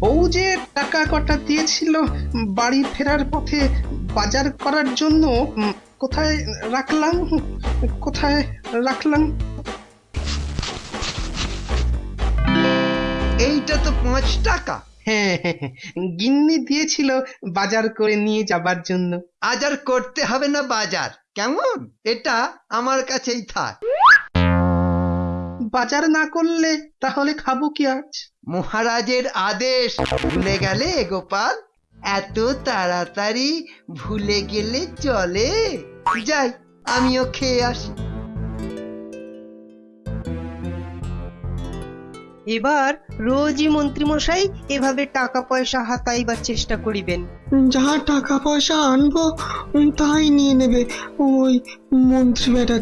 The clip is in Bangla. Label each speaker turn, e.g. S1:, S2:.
S1: বউ যে টাকা কটা দিয়েছিল বাড়ি ফেরার পথে বাজার করার জন্য কোথায় রাখলাম? কোথায় রাখলাম?
S2: এইটা তো পাঁচ টাকা।
S1: হ্যাঁ হ্যাঁ, হ্যাঁ, গিন্নি দিয়েছিল বাজার করে নিয়ে যাবার জন্য।
S2: আজ আর করতে হবে না বাজার। কেমন? এটা আমার কাছেই থাক।
S1: বাজার না করলে তাহলে খাব কি আজ?
S2: মহারাজের আদেশ। ভুলে গেলে গোপাল? এত তাড়াতাড়ি ভুলে গেলে চলে? যাই আমিও খেয়ে আসি।
S3: এবার রোজই মন্ত্রীমশাই এভাবে টাকা পয়সা হাতাইবার চেষ্টা করিবেন।
S4: যা টাকা পয়সা আনব তাই নিয়ে নেবে ওই মন্ত্রী বেটা